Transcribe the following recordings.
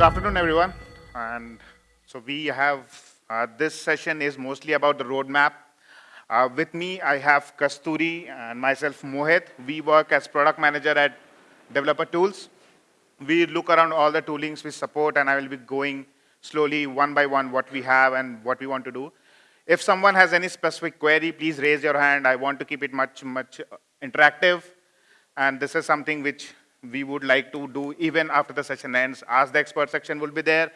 Good afternoon, everyone. And so we have, uh, this session is mostly about the roadmap. Uh, with me, I have Kasturi and myself, Mohit. We work as product manager at Developer Tools. We look around all the toolings we support, and I will be going slowly one by one what we have and what we want to do. If someone has any specific query, please raise your hand. I want to keep it much, much interactive. And this is something which we would like to do even after the session ends. Ask the expert section will be there.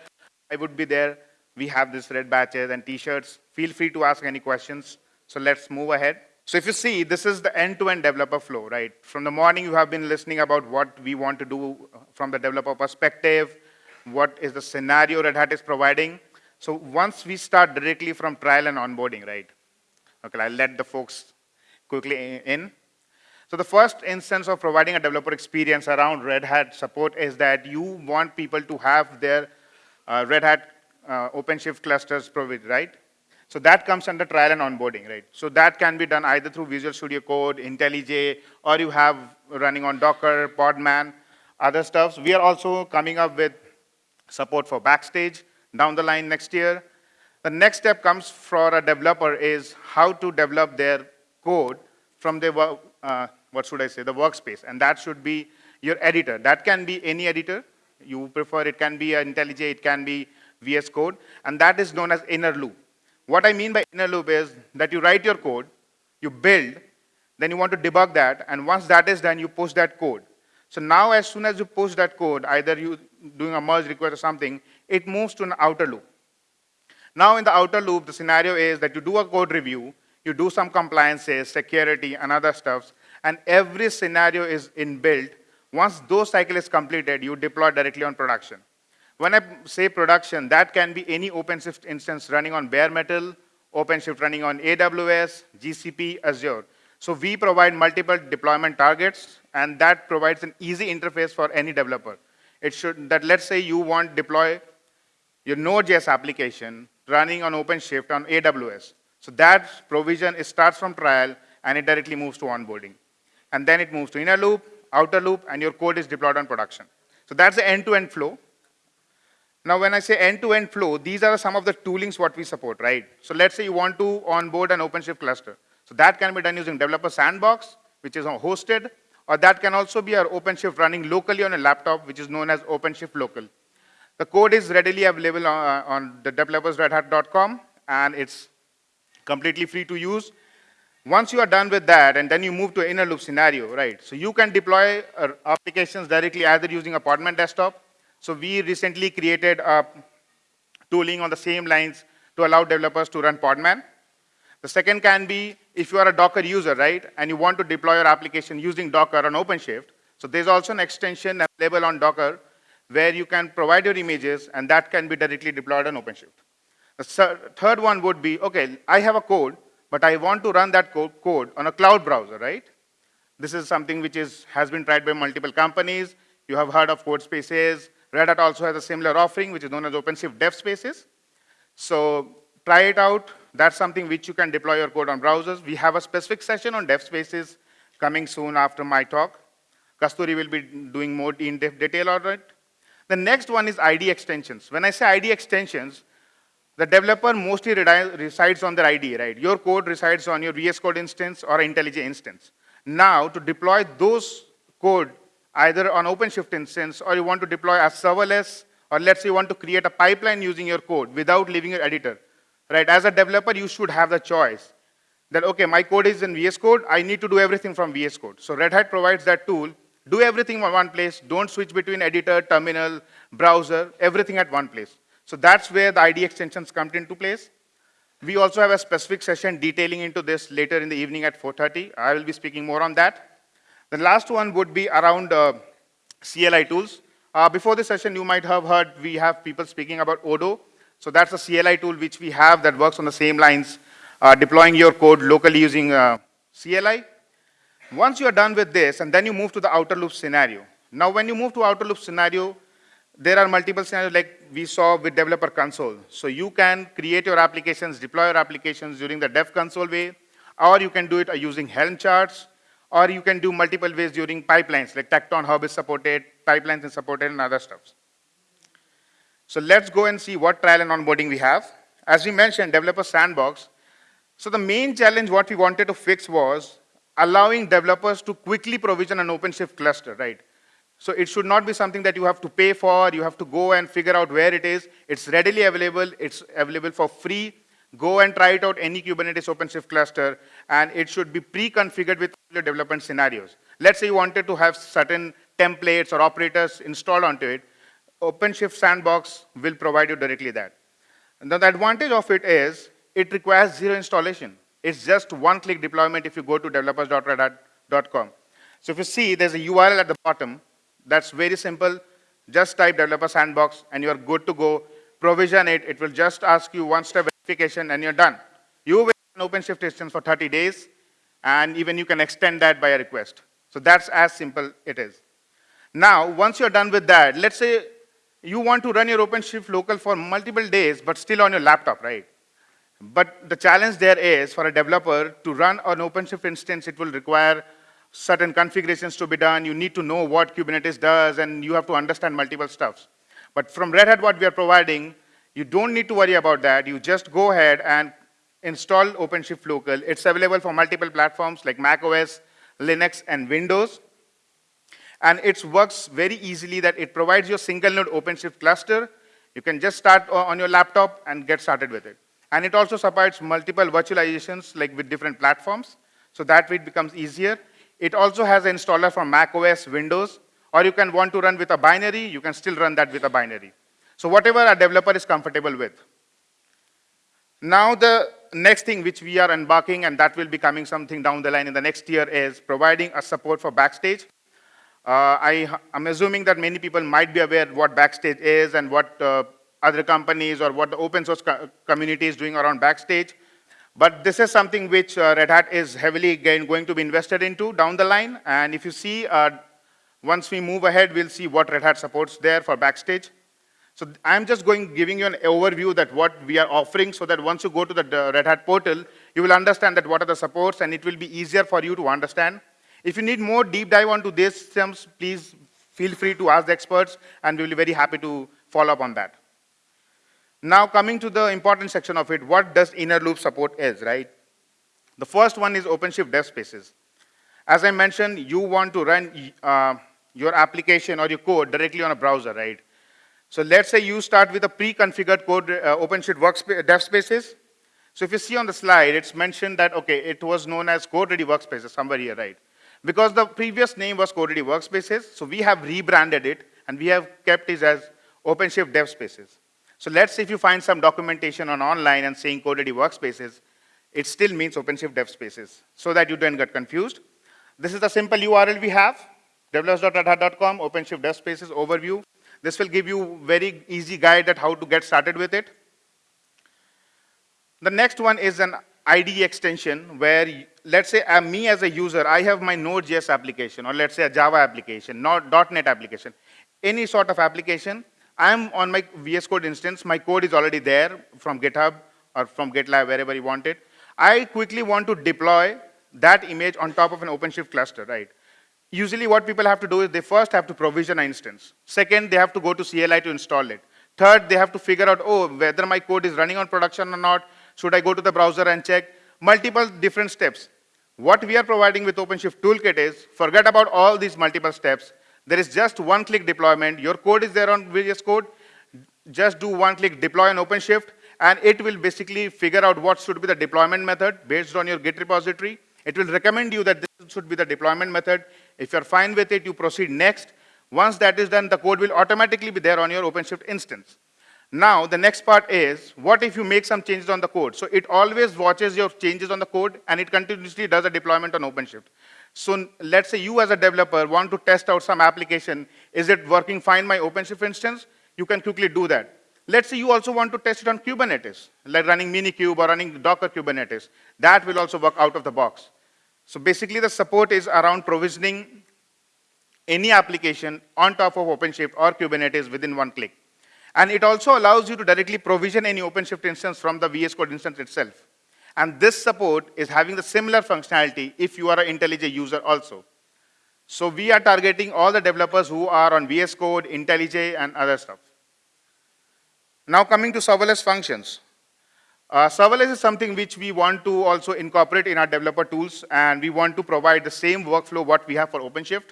I would be there. We have this red badges and t-shirts. Feel free to ask any questions. So let's move ahead. So if you see, this is the end-to-end -end developer flow, right? From the morning, you have been listening about what we want to do uh, from the developer perspective, what is the scenario Red Hat is providing. So once we start directly from trial and onboarding, right? Okay, I'll let the folks quickly in. So the first instance of providing a developer experience around Red Hat support is that you want people to have their uh, Red Hat uh, OpenShift clusters provided, right? So that comes under trial and onboarding, right? So that can be done either through Visual Studio Code, IntelliJ, or you have running on Docker, Podman, other stuffs. We are also coming up with support for Backstage down the line next year. The next step comes for a developer is how to develop their code from their uh, what should I say, the workspace. And that should be your editor. That can be any editor you prefer. It can be IntelliJ, it can be VS Code. And that is known as inner loop. What I mean by inner loop is that you write your code, you build, then you want to debug that, and once that is done, you post that code. So now as soon as you post that code, either you doing a merge request or something, it moves to an outer loop. Now in the outer loop, the scenario is that you do a code review, you do some compliances, security, and other stuffs, and every scenario is inbuilt. Once those cycle is completed, you deploy directly on production. When I say production, that can be any OpenShift instance running on bare metal, OpenShift running on AWS, GCP, Azure. So we provide multiple deployment targets, and that provides an easy interface for any developer. It should, that let's say you want to deploy your Node.js application running on OpenShift on AWS. So that provision starts from trial, and it directly moves to onboarding and then it moves to inner loop, outer loop, and your code is deployed on production. So that's the end-to-end -end flow. Now, when I say end-to-end -end flow, these are some of the toolings what we support, right? So let's say you want to onboard an OpenShift cluster. So that can be done using Developer Sandbox, which is hosted, or that can also be our OpenShift running locally on a laptop, which is known as OpenShift Local. The code is readily available on, uh, on the developers.redhat.com, and it's completely free to use. Once you are done with that, and then you move to inner loop scenario, right? So you can deploy uh, applications directly either using a Podman desktop. So we recently created a tooling on the same lines to allow developers to run Podman. The second can be if you are a Docker user, right, and you want to deploy your application using Docker on OpenShift. So there's also an extension available on Docker where you can provide your images, and that can be directly deployed on OpenShift. The third one would be, okay, I have a code, but I want to run that code on a cloud browser, right? This is something which is, has been tried by multiple companies. You have heard of CodeSpaces. Red Hat also has a similar offering, which is known as OpenShift Dev Spaces. So try it out. That's something which you can deploy your code on browsers. We have a specific session on Dev Spaces coming soon after my talk. Kasturi will be doing more in detail on it. The next one is ID extensions. When I say ID extensions, the developer mostly resides on their IDE, right? Your code resides on your VS Code instance or IntelliJ instance. Now, to deploy those code either on OpenShift instance or you want to deploy as serverless, or let's say you want to create a pipeline using your code without leaving your editor, right? As a developer, you should have the choice that, okay, my code is in VS Code, I need to do everything from VS Code. So Red Hat provides that tool, do everything in one place, don't switch between editor, terminal, browser, everything at one place. So that's where the ID extensions come into place. We also have a specific session detailing into this later in the evening at 4.30. I will be speaking more on that. The last one would be around uh, CLI tools. Uh, before this session, you might have heard we have people speaking about Odo. So that's a CLI tool which we have that works on the same lines, uh, deploying your code locally using uh, CLI. Once you are done with this, and then you move to the outer loop scenario. Now, when you move to outer loop scenario, there are multiple scenarios like we saw with developer console. So you can create your applications, deploy your applications during the dev console way, or you can do it using Helm charts, or you can do multiple ways during pipelines, like Tekton Hub is supported, pipelines is supported, and other stuff. So let's go and see what trial and onboarding we have. As we mentioned, developer sandbox. So the main challenge what we wanted to fix was allowing developers to quickly provision an OpenShift cluster, right? So it should not be something that you have to pay for, you have to go and figure out where it is. It's readily available, it's available for free. Go and try it out any Kubernetes OpenShift cluster, and it should be pre-configured with your development scenarios. Let's say you wanted to have certain templates or operators installed onto it. OpenShift Sandbox will provide you directly that. Now the advantage of it is it requires zero installation. It's just one-click deployment if you go to developers.redhat.com. So if you see, there's a URL at the bottom. That's very simple. Just type developer sandbox, and you're good to go. Provision it. It will just ask you one-step verification, and you're done. You will an OpenShift instance for 30 days, and even you can extend that by a request. So that's as simple it is. Now, once you're done with that, let's say you want to run your OpenShift local for multiple days, but still on your laptop, right? But the challenge there is for a developer to run an OpenShift instance, it will require certain configurations to be done. You need to know what Kubernetes does, and you have to understand multiple stuffs. But from Red Hat, what we are providing, you don't need to worry about that. You just go ahead and install OpenShift local. It's available for multiple platforms like macOS, Linux, and Windows. And it works very easily that it provides you a single node OpenShift cluster. You can just start on your laptop and get started with it. And it also supports multiple virtualizations like with different platforms. So that way it becomes easier. It also has an installer for Mac OS, Windows, or you can want to run with a binary, you can still run that with a binary. So whatever a developer is comfortable with. Now the next thing which we are embarking, and that will be coming something down the line in the next year, is providing a support for Backstage. Uh, I, am assuming that many people might be aware what Backstage is and what uh, other companies or what the open source co community is doing around Backstage. But this is something which uh, Red Hat is heavily going to be invested into down the line. And if you see, uh, once we move ahead, we'll see what Red Hat supports there for Backstage. So I'm just going giving you an overview that what we are offering so that once you go to the Red Hat portal, you will understand that what are the supports and it will be easier for you to understand. If you need more deep dive onto these systems, please feel free to ask the experts and we'll be very happy to follow up on that. Now coming to the important section of it, what does inner loop support is, right? The first one is OpenShift dev spaces. As I mentioned, you want to run uh, your application or your code directly on a browser, right? So let's say you start with a pre-configured code, uh, OpenShift workspace, dev spaces. So if you see on the slide, it's mentioned that, okay, it was known as code-ready workspaces, somewhere here, right? Because the previous name was code-ready workspaces, so we have rebranded it, and we have kept it as OpenShift dev spaces. So let's say if you find some documentation on online and saying code-ready workspaces, it still means OpenShift dev spaces, so that you don't get confused. This is the simple URL we have, developers.redhat.com, OpenShift dev spaces overview. This will give you very easy guide at how to get started with it. The next one is an IDE extension where, let's say uh, me as a user, I have my Node.js application, or let's say a Java application, not .NET application, any sort of application, I'm on my VS Code instance. My code is already there from GitHub or from GitLab, wherever you want it. I quickly want to deploy that image on top of an OpenShift cluster, right? Usually what people have to do is they first have to provision an instance. Second, they have to go to CLI to install it. Third, they have to figure out, oh, whether my code is running on production or not. Should I go to the browser and check? Multiple different steps. What we are providing with OpenShift Toolkit is, forget about all these multiple steps. There is just one-click deployment. Your code is there on VS Code. Just do one-click deploy on OpenShift, and it will basically figure out what should be the deployment method based on your Git repository. It will recommend you that this should be the deployment method. If you're fine with it, you proceed next. Once that is done, the code will automatically be there on your OpenShift instance. Now, the next part is, what if you make some changes on the code? So it always watches your changes on the code, and it continuously does a deployment on OpenShift. So let's say you as a developer want to test out some application. Is it working fine my OpenShift instance? You can quickly do that. Let's say you also want to test it on Kubernetes, like running Minikube or running Docker Kubernetes. That will also work out of the box. So basically the support is around provisioning any application on top of OpenShift or Kubernetes within one click. And it also allows you to directly provision any OpenShift instance from the VS Code instance itself. And this support is having the similar functionality if you are an IntelliJ user also. So we are targeting all the developers who are on VS Code, IntelliJ, and other stuff. Now coming to serverless functions. Uh, serverless is something which we want to also incorporate in our developer tools, and we want to provide the same workflow what we have for OpenShift.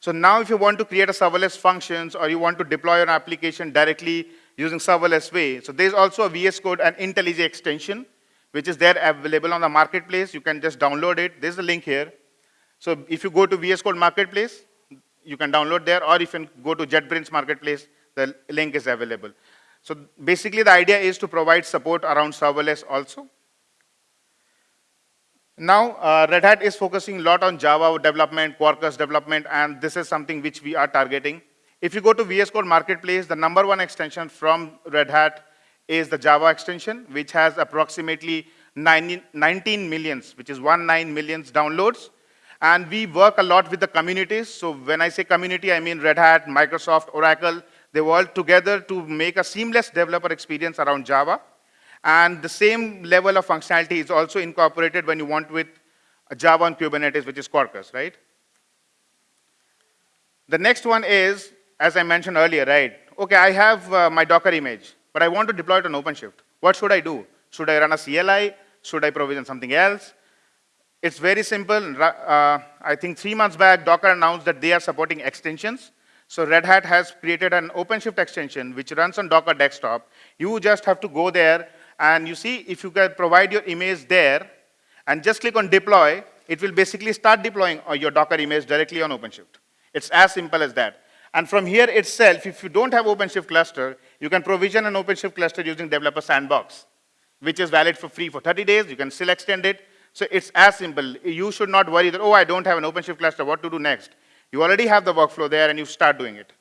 So now if you want to create a serverless functions or you want to deploy an application directly using serverless way, so there's also a VS Code and IntelliJ extension, which is there available on the marketplace. You can just download it. There's a link here. So if you go to VS Code Marketplace, you can download there, or if you go to JetBrains Marketplace, the link is available. So basically the idea is to provide support around serverless also. Now, uh, Red Hat is focusing a lot on Java development, Quarkus development, and this is something which we are targeting. If you go to VS Code Marketplace, the number one extension from Red Hat is the Java extension, which has approximately 19 millions, which is 19 millions downloads. And we work a lot with the communities. So when I say community, I mean Red Hat, Microsoft, Oracle, they work together to make a seamless developer experience around Java. And the same level of functionality is also incorporated when you want with Java on Kubernetes, which is Quarkus, right? The next one is, as I mentioned earlier, right? Okay, I have uh, my Docker image, but I want to deploy it on OpenShift. What should I do? Should I run a CLI? Should I provision something else? It's very simple. Uh, I think three months back, Docker announced that they are supporting extensions. So Red Hat has created an OpenShift extension which runs on Docker desktop. You just have to go there and you see if you can provide your image there and just click on deploy, it will basically start deploying your Docker image directly on OpenShift. It's as simple as that. And from here itself, if you don't have OpenShift cluster, you can provision an OpenShift cluster using Developer Sandbox, which is valid for free for 30 days. You can still extend it. So it's as simple. You should not worry that, oh, I don't have an OpenShift cluster, what to do next? You already have the workflow there and you start doing it.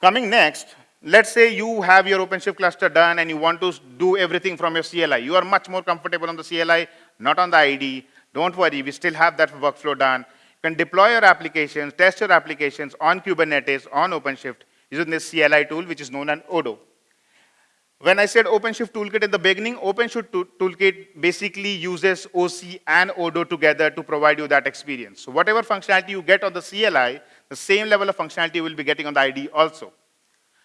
Coming next, let's say you have your OpenShift cluster done and you want to do everything from your CLI. You are much more comfortable on the CLI, not on the IDE. Don't worry, we still have that workflow done. You can deploy your applications, test your applications on Kubernetes, on OpenShift, using this CLI tool, which is known as Odo. When I said OpenShift Toolkit in the beginning, OpenShift Toolkit basically uses OC and Odo together to provide you that experience. So whatever functionality you get on the CLI, the same level of functionality you will be getting on the IDE also.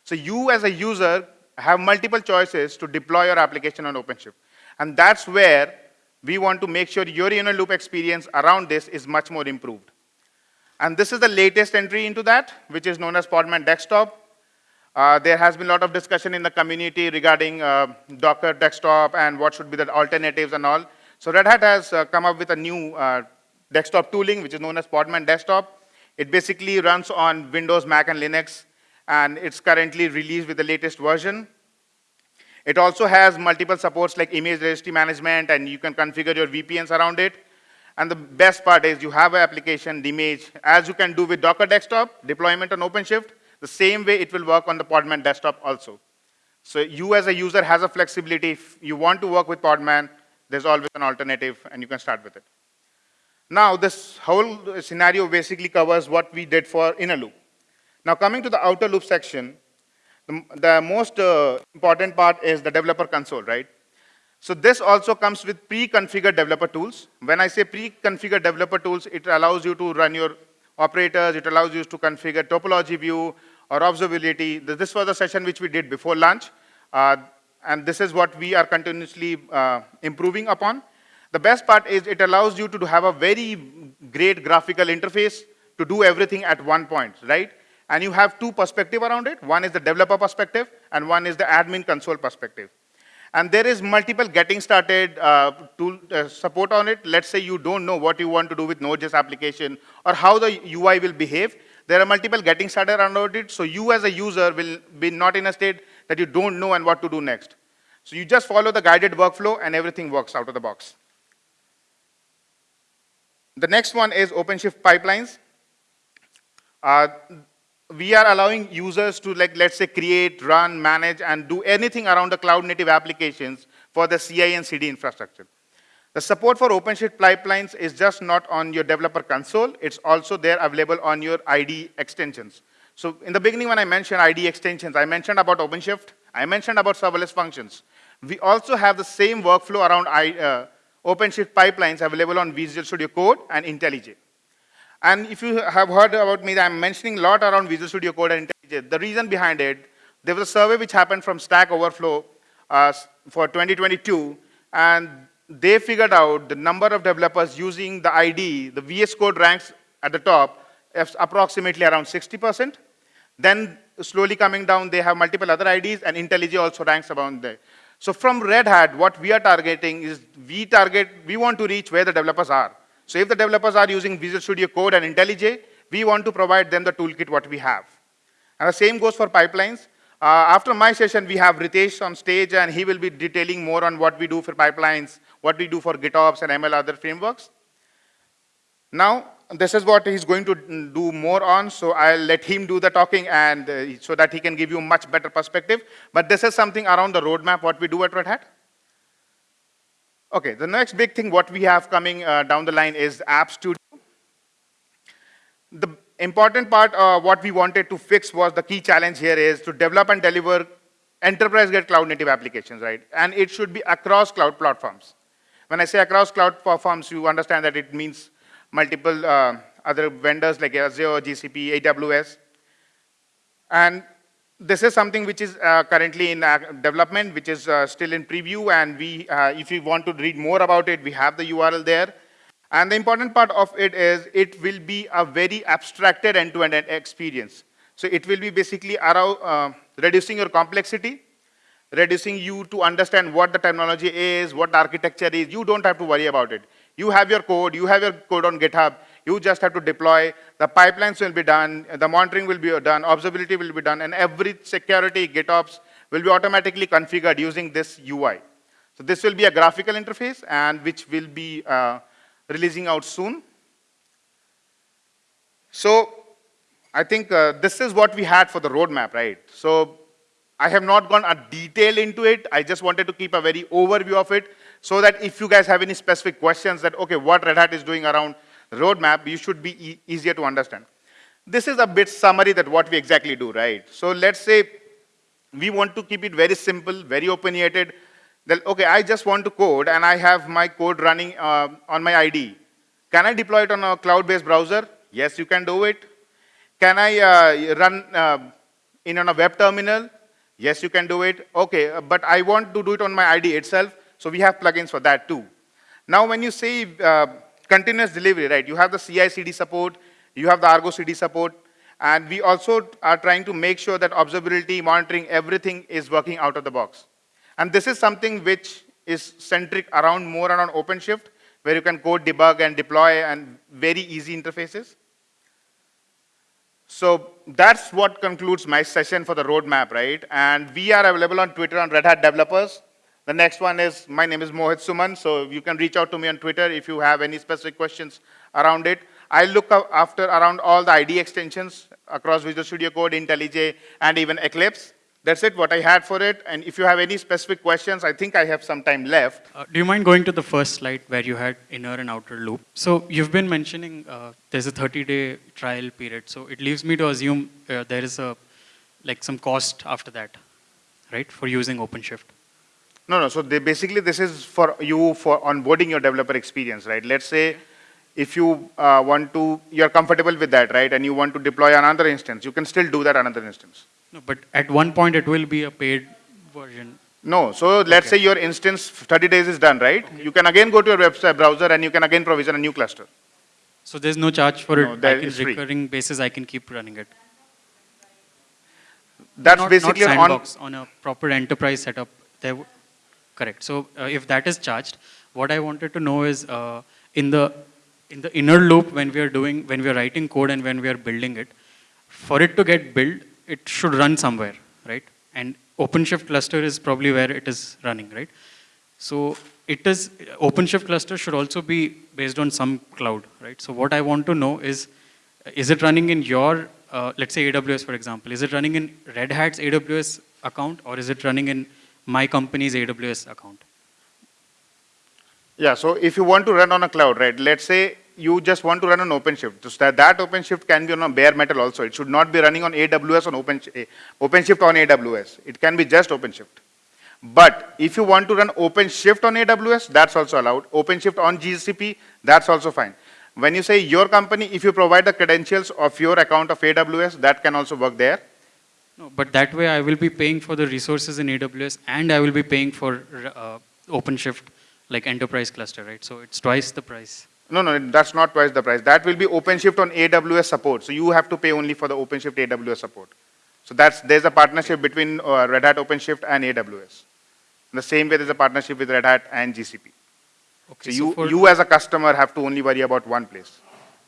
So you as a user have multiple choices to deploy your application on OpenShift. And that's where we want to make sure your inner loop experience around this is much more improved. And this is the latest entry into that, which is known as Podman Desktop. Uh, there has been a lot of discussion in the community regarding uh, Docker desktop and what should be the alternatives and all. So Red Hat has uh, come up with a new uh, desktop tooling, which is known as Podman Desktop. It basically runs on Windows, Mac, and Linux, and it's currently released with the latest version. It also has multiple supports like image registry management, and you can configure your VPNs around it. And the best part is you have an application, the image, as you can do with Docker Desktop, deployment on OpenShift, the same way it will work on the Podman desktop also. So you as a user has a flexibility. If you want to work with Podman, there's always an alternative, and you can start with it. Now, this whole scenario basically covers what we did for inner loop. Now, coming to the outer loop section, the, the most uh, important part is the developer console, right? So this also comes with pre-configured developer tools. When I say pre-configured developer tools, it allows you to run your operators, it allows you to configure topology view, or observability. This was a session which we did before lunch, uh, and this is what we are continuously uh, improving upon. The best part is it allows you to have a very great graphical interface to do everything at one point, right? And you have two perspective around it. One is the developer perspective, and one is the admin console perspective. And there is multiple getting started uh, tool uh, support on it. Let's say you don't know what you want to do with Node.js application or how the UI will behave. There are multiple getting started around it, so you as a user will be not in a state that you don't know and what to do next. So you just follow the guided workflow and everything works out of the box. The next one is OpenShift pipelines. Uh, we are allowing users to, like, let's say, create, run, manage, and do anything around the cloud native applications for the CI and CD infrastructure. The support for OpenShift pipelines is just not on your developer console, it's also there available on your ID extensions. So in the beginning when I mentioned ID extensions, I mentioned about OpenShift, I mentioned about serverless functions. We also have the same workflow around uh, OpenShift pipelines available on Visual Studio Code and IntelliJ. And if you have heard about me, I'm mentioning a lot around Visual Studio Code and IntelliJ. The reason behind it, there was a survey which happened from Stack Overflow uh, for 2022, and they figured out the number of developers using the ID, the VS Code ranks at the top, approximately around 60%. Then slowly coming down, they have multiple other IDs, and IntelliJ also ranks around there. So from Red Hat, what we are targeting is we target, we want to reach where the developers are. So if the developers are using Visual Studio Code and IntelliJ, we want to provide them the toolkit what we have. And the same goes for pipelines. Uh, after my session, we have Ritesh on stage, and he will be detailing more on what we do for pipelines, what we do for GitOps and ML other frameworks. Now, this is what he's going to do more on, so I'll let him do the talking and uh, so that he can give you much better perspective. But this is something around the roadmap, what we do at Red Hat. Okay, the next big thing what we have coming uh, down the line is App Studio. The important part, uh, what we wanted to fix was the key challenge here is to develop and deliver enterprise-grade cloud-native applications, right? And it should be across cloud platforms. When I say across cloud platforms, you understand that it means multiple uh, other vendors like Azure, GCP, AWS. And this is something which is uh, currently in uh, development, which is uh, still in preview. And we, uh, if you want to read more about it, we have the URL there. And the important part of it is it will be a very abstracted end-to-end -end experience. So it will be basically uh, reducing your complexity, reducing you to understand what the technology is, what the architecture is. You don't have to worry about it. You have your code, you have your code on GitHub, you just have to deploy, the pipelines will be done, the monitoring will be done, observability will be done, and every security GitOps will be automatically configured using this UI. So this will be a graphical interface and which will be uh, releasing out soon. So I think uh, this is what we had for the roadmap, right? So I have not gone a detail into it. I just wanted to keep a very overview of it so that if you guys have any specific questions that, okay, what Red Hat is doing around roadmap, you should be e easier to understand. This is a bit summary that what we exactly do, right? So let's say we want to keep it very simple, very opinionated. Then, okay, I just want to code and I have my code running uh, on my ID. Can I deploy it on a cloud-based browser? Yes, you can do it. Can I uh, run uh, in on a web terminal? Yes, you can do it. Okay, uh, but I want to do it on my ID itself. So we have plugins for that too. Now when you say continuous delivery, right, you have the CI-CD support, you have the Argo CD support, and we also are trying to make sure that observability, monitoring, everything is working out of the box. And this is something which is centric around more around OpenShift, where you can code, debug, and deploy, and very easy interfaces. So that's what concludes my session for the roadmap, right? And we are available on Twitter on Red Hat Developers. The next one is, my name is Mohit Suman, so you can reach out to me on Twitter if you have any specific questions around it. I look after around all the ID extensions across Visual Studio Code, IntelliJ, and even Eclipse. That's it, what I had for it. And if you have any specific questions, I think I have some time left. Uh, do you mind going to the first slide where you had inner and outer loop? So you've been mentioning uh, there's a 30-day trial period. So it leaves me to assume uh, there is a like some cost after that, right, for using OpenShift. No, no. So they, basically, this is for you for onboarding your developer experience, right? Let's say if you uh, want to, you're comfortable with that, right? And you want to deploy another instance, you can still do that another instance. No, but at one point it will be a paid version. No, so let's Okay. say your instance 30 days is done, right? You can again go to your website browser and you can again provision a new cluster. So there's no charge for No, it. that is free. recurring basis, I can keep running it. That's not, basically not on, sandbox, on a proper enterprise setup. There, correct. So uh, if that is charged, what I wanted to know is uh, in the in the inner loop when we are doing when we are writing code and when we are building it, for it to get built, it should run somewhere, right? And OpenShift cluster is probably where it is running, right? So it is OpenShift cluster should also be based on some cloud, right? So what I want to know is, is it running in your, uh, let's say AWS for example, is it running in Red Hat's AWS account or is it running in my company's AWS account? yeah, so if you want to run on a cloud, right? Let's say you just want to run on OpenShift. So that, OpenShift can be on a bare metal also. It should not be running on AWS on Open, OpenShift on AWS. It can be just OpenShift. But if you want to run OpenShift on AWS, that's also allowed. OpenShift on GCP, that's also fine. When you say your company, if you provide the credentials of your account of AWS, that can also work there. No, but that way I will be paying for the resources in AWS and I will be paying for uh, OpenShift like enterprise cluster, right? So it's twice the price. No, no, that's not twice the price. That will be OpenShift on AWS support. So you have to pay only for the OpenShift AWS support. So that's, there's a partnership between uh, Red Hat OpenShift and AWS. In the same way, there's a partnership with Red Hat and GCP. Okay, So you, you as a customer have to only worry about one place.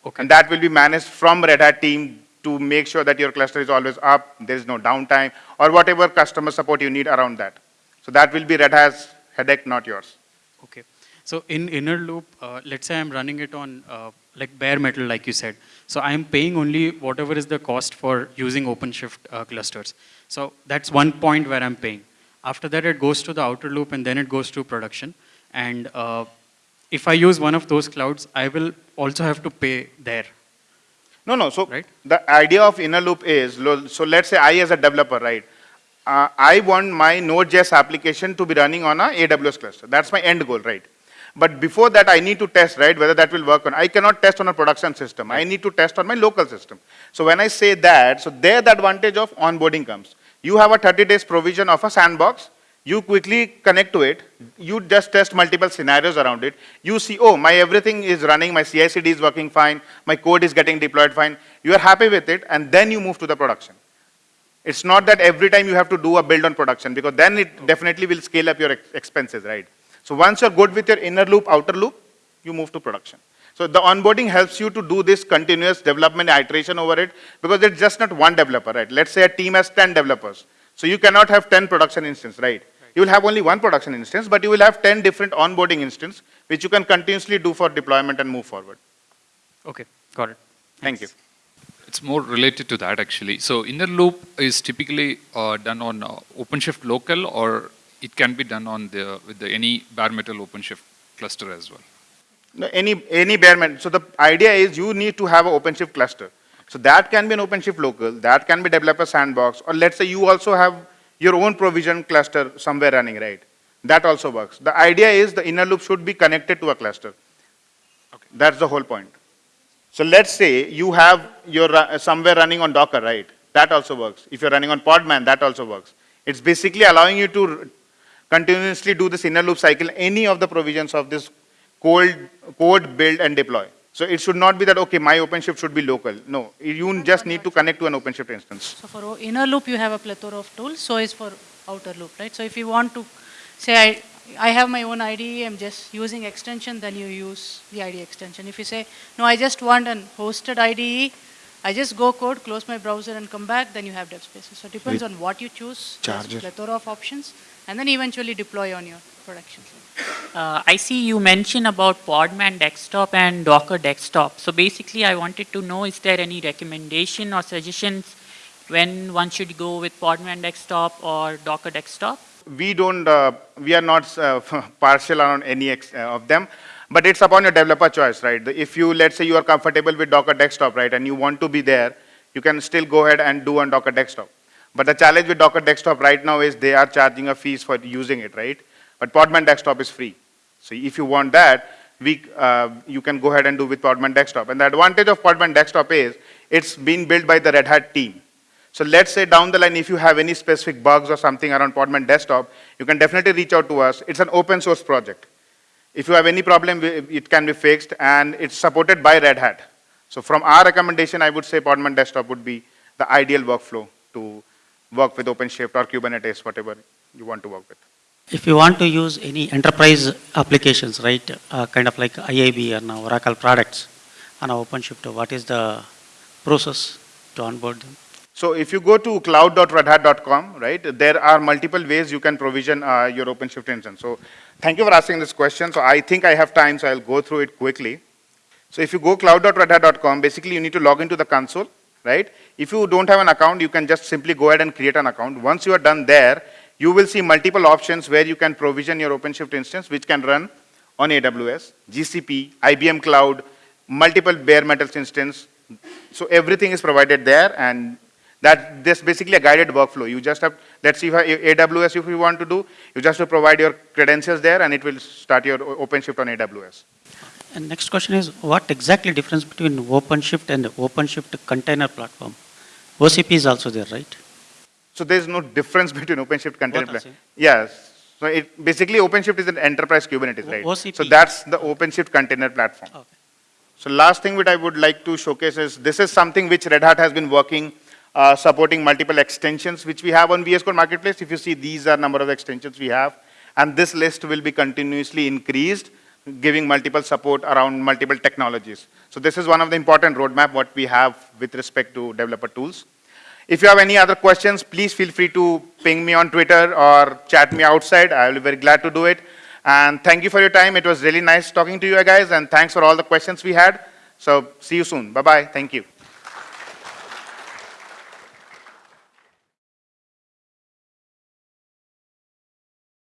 okay. And that will be managed from Red Hat team to make sure that your cluster is always up, there is no downtime, or whatever customer support you need around that. So that will be Red Hat's headache, not yours. Okay. So in inner loop, uh, let's say I'm running it on uh, like bare metal, like you said. So I'm paying only whatever is the cost for using OpenShift uh, clusters. So that's one point where I'm paying. After that, it goes to the outer loop and then it goes to production. And uh, if I use one of those clouds, I will also have to pay there. No, no. So Right. the idea of inner loop is, so let's say I as a developer, right? Uh, I want my Node.js application to be running on a AWS cluster. That's my end goal, right? But before that, I need to test, right, whether that will work on. I cannot test on a production system. I need to test on my local system. So when I say that, so there the advantage of onboarding comes. You have a 30 days provision of a sandbox. You quickly connect to it. You just test multiple scenarios around it. You see, oh, my everything is running, my CI/CD is working fine, my code is getting deployed fine. You are happy with it, and then you move to the production. It's not that every time you have to do a build on production, because then it definitely will scale up your ex- expenses, right? So once you're good with your inner loop, outer loop, you move to production. So the onboarding helps you to do this continuous development iteration over it, because it's just not one developer, right? Let's say a team has 10 developers. So you cannot have 10 production instances, right? You will have only one production instance, but you will have 10 different onboarding instances, which you can continuously do for deployment and move forward. Okay, got it. Thank Thanks. It's more related to that actually. So inner loop is typically uh, done on uh, OpenShift local, or it can be done on the with the any bare metal OpenShift cluster as well. No, any, any bare metal. So the idea is you need to have an OpenShift cluster. So that can be an OpenShift local, that can be developer sandbox, or let's say you also have your own provision cluster somewhere running, right? That also works. The idea is the inner loop should be connected to a cluster. That's the whole point. So let's say you have your ru- uh, somewhere running on Docker, right? That also works. If you're running on Podman, that also works. It's basically allowing you to continuously do this inner loop cycle, any of the provisions of this code, code, build, and deploy. So it should not be that, okay, my OpenShift should be local. No, you just need to connect to an OpenShift instance. So for inner loop, you have a plethora of tools, so is for outer loop, right? So if you want to say, I, I have my own IDE, I'm just using extension, then you use the IDE extension. If you say, no, I just want an hosted IDE, I just go code, close my browser and come back, then you have dev spaces. So it depends on what you choose, there's Charger. plethora of options, and then eventually deploy on your production. Uh, I see you mentioned about Podman desktop and Docker desktop. So basically, I wanted to know, is there any recommendation or suggestions when one should go with Podman desktop or Docker desktop? we don't, uh, we are not uh, partial on any ex- uh, of them, but it's upon your developer choice, right? If you, let's say you are comfortable with Docker Desktop, right, and you want to be there, you can still go ahead and do on Docker Desktop. But the challenge with Docker Desktop right now is they are charging a fees for using it, right? But Podman Desktop is free. So if you want that, we, uh, you can go ahead and do with Podman Desktop. And the advantage of Podman Desktop is it's been built by the Red Hat team. So let's say down the line, if you have any specific bugs or something around Podman Desktop, you can definitely reach out to us. It's an open source project. If you have any problem, it can be fixed, and it's supported by Red Hat. So from our recommendation, I would say Podman Desktop would be the ideal workflow to work with OpenShift or Kubernetes, whatever you want to work with. If you want to use any enterprise applications, right, uh, kind of like IIB and Oracle products on OpenShift, what is the process to onboard them? So if you go to cloud.redhat.com, right, there are multiple ways you can provision uh, your OpenShift instance. So thank you for asking this question. So I think I have time, so I'll go through it quickly. So if you go cloud.redhat.com, basically you need to log into the console, right? If you don't have an account, you can just simply go ahead and create an account. Once you are done there, you will see multiple options where you can provision your OpenShift instance, which can run on AWS, GCP, IBM Cloud, multiple bare metals instance. So everything is provided there, and that this basically a guided workflow. You just have, let's see, if AWS if you want to do, you just have to provide your credentials there, and it will start your OpenShift on AWS. And next question is, what exactly difference between OpenShift and OpenShift container platform? OCP is also there, right? So there's no difference between OpenShift container platform. Yes. So it, basically OpenShift is an enterprise Kubernetes, right? OCP. So that's the OpenShift container platform. Okay. So last thing which I would like to showcase is, this is something which Red Hat has been working, uh, supporting multiple extensions which we have on VS Code Marketplace. If you see, these are number of extensions we have. And this list will be continuously increased, giving multiple support around multiple technologies. So this is one of the important roadmap what we have with respect to developer tools. If you have any other questions, please feel free to ping me on Twitter or chat me outside. I will be very glad to do it. And thank you for your time. It was really nice talking to you guys, and thanks for all the questions we had. So see you soon. Bye-bye. Thank you.